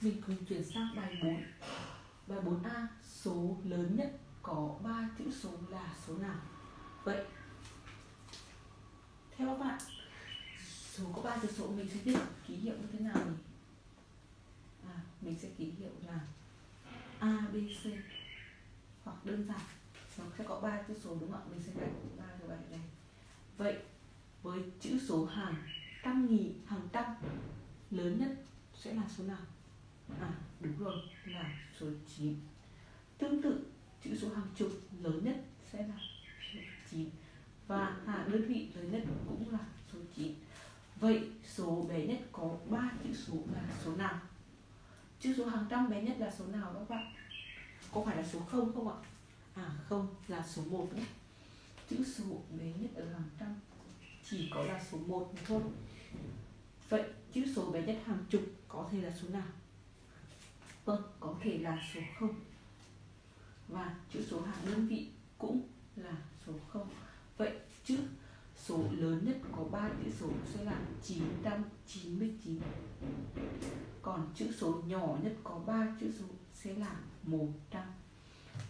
Mình cùng chuyển sang bài 4 Bài 4A Số lớn nhất có 3 chữ số là số nào? Vậy Theo các bạn Số có 3 chữ số mình sẽ viết ký hiệu như thế nào nhỉ? À, mình sẽ ký hiệu là A, B, C Hoặc đơn giản Nó sẽ có 3 chữ số đúng không ạ? Mình sẽ gạch 3 cái bài này Vậy với chữ số hàng trăm nghìn, hàng trăm lớn nhất sẽ là số nào? À đúng rồi là số 9 Tương tự chữ số hàng chục lớn nhất sẽ là số 9 Và à, đơn vị lớn nhất cũng là số 9 Vậy số bé nhất có 3 chữ số là số nào? Chữ số hàng trăm bé nhất là số nào các bạn? Có phải là số 0 không ạ? À không, là số 1 nhé Chữ số bé nhất ở hàng trăm chỉ có là số 1 thôi Vậy chữ số bé nhất hàng chục có thể là số nào? Vâng, có thể là số 0 Và chữ số hàng đơn vị cũng là số 0 Vậy chữ số lớn nhất có 3 chữ số sẽ là 999 Còn chữ số nhỏ nhất có 3 chữ số sẽ là 100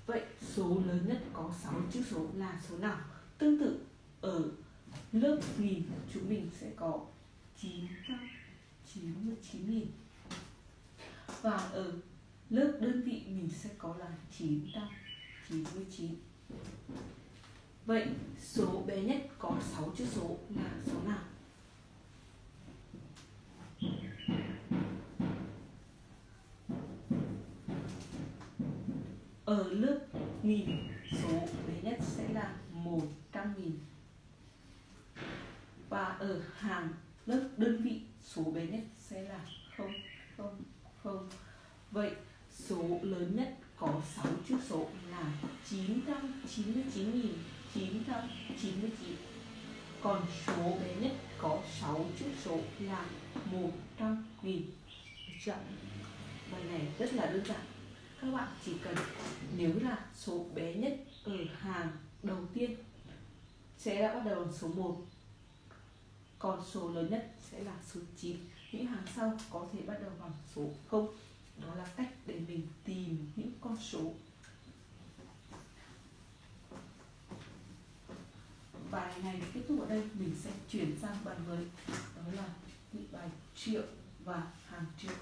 Vậy số lớn nhất có 6 chữ số là số nào? Tương tự ở lớp nghìn chúng mình sẽ có 999.000 và ở lớp đơn vị mình sẽ có là 999 Vậy số bé nhất có 6 chữ số là số nào? Ở lớp nghìn, số bé nhất sẽ là 100 nghìn. Và ở hàng lớp đơn vị, số bé nhất sẽ là 0 0 không? Vậy số lớn nhất có 6 chữ số là 999.999 Còn số bé nhất có 6 chữ số là 100 nghìn. Được chưa? Bài này rất là đơn giản. Các bạn chỉ cần nếu là số bé nhất ở hàng đầu tiên sẽ đã bắt đầu bằng số 1 còn số lớn nhất sẽ là số 9 những hàng sau có thể bắt đầu bằng số 0 đó là cách để mình tìm những con số. Bài này kết thúc ở đây. Mình sẽ chuyển sang bài mới. Đó là những bài triệu và hàng triệu.